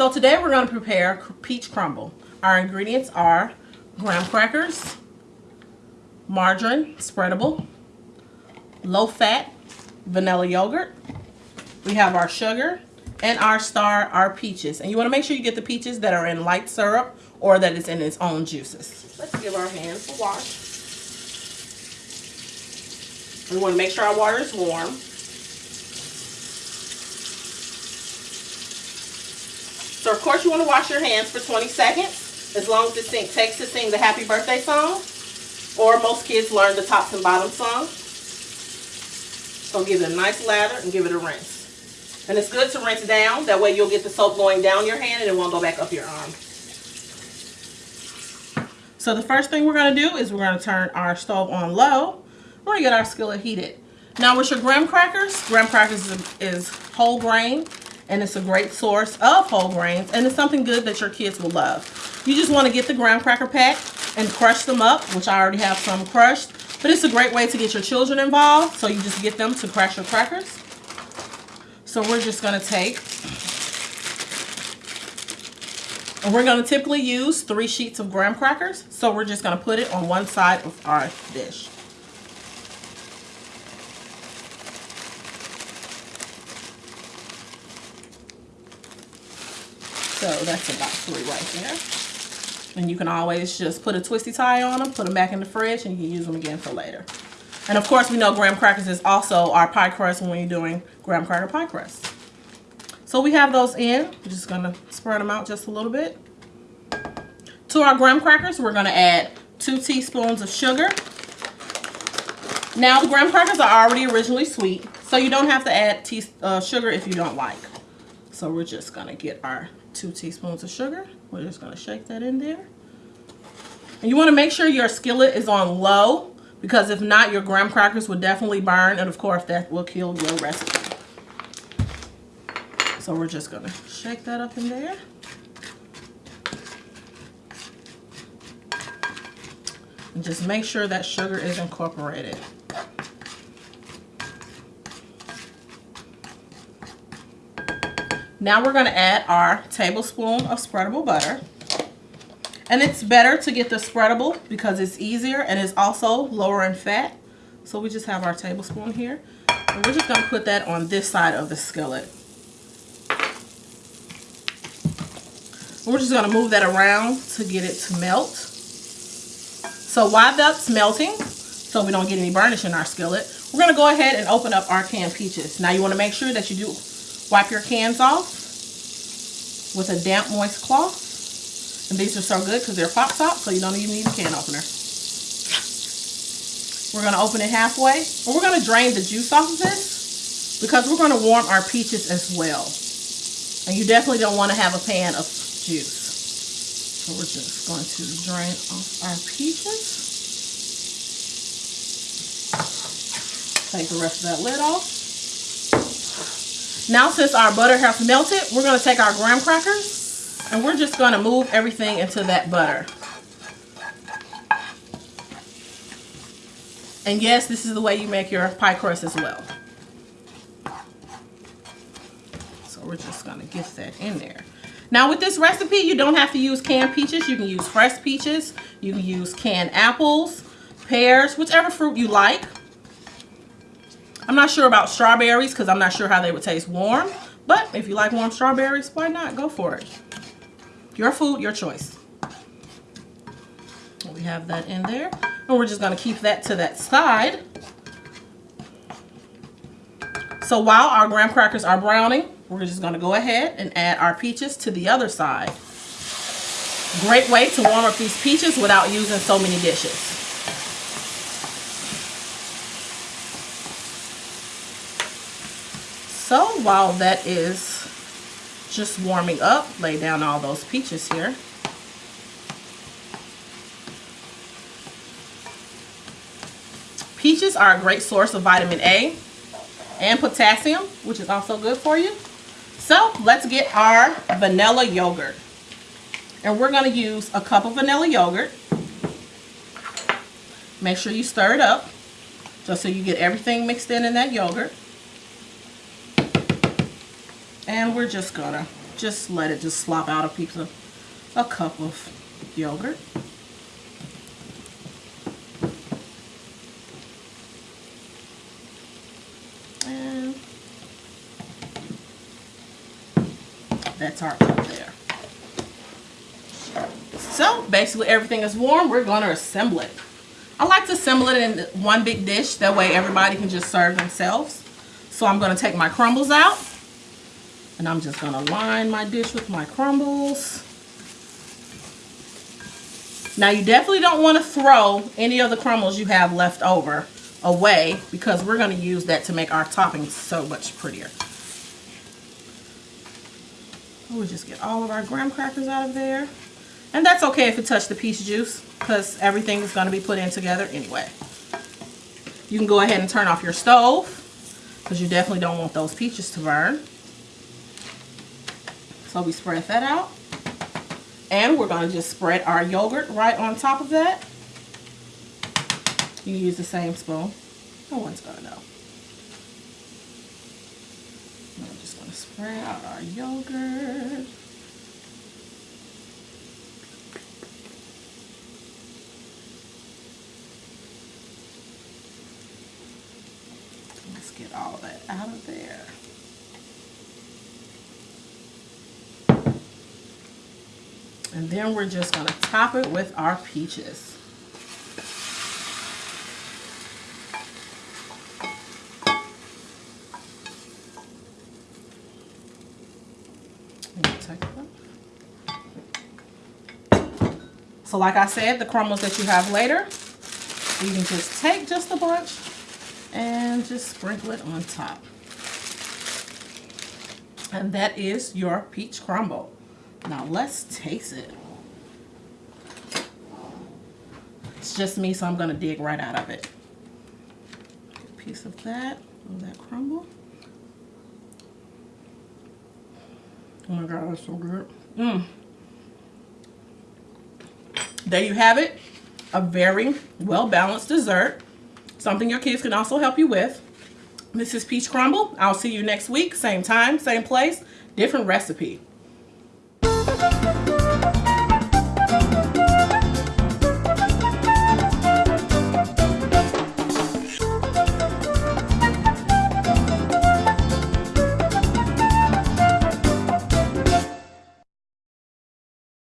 So today we're going to prepare peach crumble. Our ingredients are graham crackers, margarine, spreadable, low fat, vanilla yogurt. We have our sugar and our star, our peaches. And you want to make sure you get the peaches that are in light syrup or that it's in its own juices. Let's give our hands a wash. We want to make sure our water is warm. Of course you want to wash your hands for 20 seconds, as long as it sing, takes to sing the happy birthday song, or most kids learn the tops and bottoms song. So give it a nice lather and give it a rinse. And it's good to rinse down, that way you'll get the soap going down your hand and it won't go back up your arm. So the first thing we're going to do is we're going to turn our stove on low. We're going to get our skillet heated. Now with your graham crackers, graham crackers is, is whole grain and it's a great source of whole grains and it's something good that your kids will love. You just want to get the graham cracker pack and crush them up, which I already have some crushed, but it's a great way to get your children involved. So you just get them to crush your crackers. So we're just going to take, and we're going to typically use three sheets of graham crackers. So we're just going to put it on one side of our dish. So that's about three right there. And you can always just put a twisty tie on them, put them back in the fridge, and you can use them again for later. And of course, we know graham crackers is also our pie crust when you're doing graham cracker pie crust. So we have those in. We're just going to spread them out just a little bit. To our graham crackers, we're going to add two teaspoons of sugar. Now, the graham crackers are already originally sweet, so you don't have to add uh, sugar if you don't like. So we're just going to get our two teaspoons of sugar. We're just going to shake that in there. And you want to make sure your skillet is on low because if not, your graham crackers will definitely burn. And of course, that will kill your recipe. So we're just going to shake that up in there. And just make sure that sugar is incorporated. Now we're going to add our tablespoon of spreadable butter. And it's better to get the spreadable because it's easier and it's also lower in fat. So we just have our tablespoon here. And we're just going to put that on this side of the skillet. We're just going to move that around to get it to melt. So while that's melting, so we don't get any burnish in our skillet, we're going to go ahead and open up our canned peaches. Now you want to make sure that you do Wipe your cans off with a damp, moist cloth. And these are so good because they're pop top, so you don't even need a can opener. We're going to open it halfway. And we're going to drain the juice off of this because we're going to warm our peaches as well. And you definitely don't want to have a pan of juice. So we're just going to drain off our peaches. Take the rest of that lid off. Now since our butter has melted, we're going to take our graham crackers and we're just going to move everything into that butter. And yes, this is the way you make your pie crust as well. So we're just going to get that in there. Now with this recipe, you don't have to use canned peaches. You can use fresh peaches. You can use canned apples, pears, whichever fruit you like. I'm not sure about strawberries because I'm not sure how they would taste warm. But if you like warm strawberries, why not? Go for it. Your food, your choice. We have that in there. And we're just going to keep that to that side. So while our graham crackers are browning, we're just going to go ahead and add our peaches to the other side. Great way to warm up these peaches without using so many dishes. So while that is just warming up, lay down all those peaches here. Peaches are a great source of vitamin A and potassium, which is also good for you. So let's get our vanilla yogurt. And we're going to use a cup of vanilla yogurt. Make sure you stir it up just so you get everything mixed in in that yogurt. And we're just gonna just let it just slop out a piece of a cup of yogurt. And that's our cup there. So basically everything is warm. We're to assemble it. I like to assemble it in one big dish. That way everybody can just serve themselves. So I'm to take my crumbles out. And I'm just going to line my dish with my crumbles. Now you definitely don't want to throw any of the crumbles you have left over away because we're going to use that to make our topping so much prettier. We'll just get all of our graham crackers out of there. And that's okay if it touched the peach juice because everything is going to be put in together anyway. You can go ahead and turn off your stove because you definitely don't want those peaches to burn. So we spread that out. And we're going to just spread our yogurt right on top of that. You use the same spoon. No one's going to know. I'm just going to spread out our yogurt. Let's get all that out of there. And then we're just going to top it with our peaches. So like I said, the crumbles that you have later, you can just take just a bunch and just sprinkle it on top. And that is your peach crumble. Now let's taste it. It's just me, so I'm gonna dig right out of it. Piece of that, of that crumble. Oh my God, that's so good. Mmm. There you have it. A very well-balanced dessert. Something your kids can also help you with. This is Peach Crumble. I'll see you next week. Same time, same place, different recipe.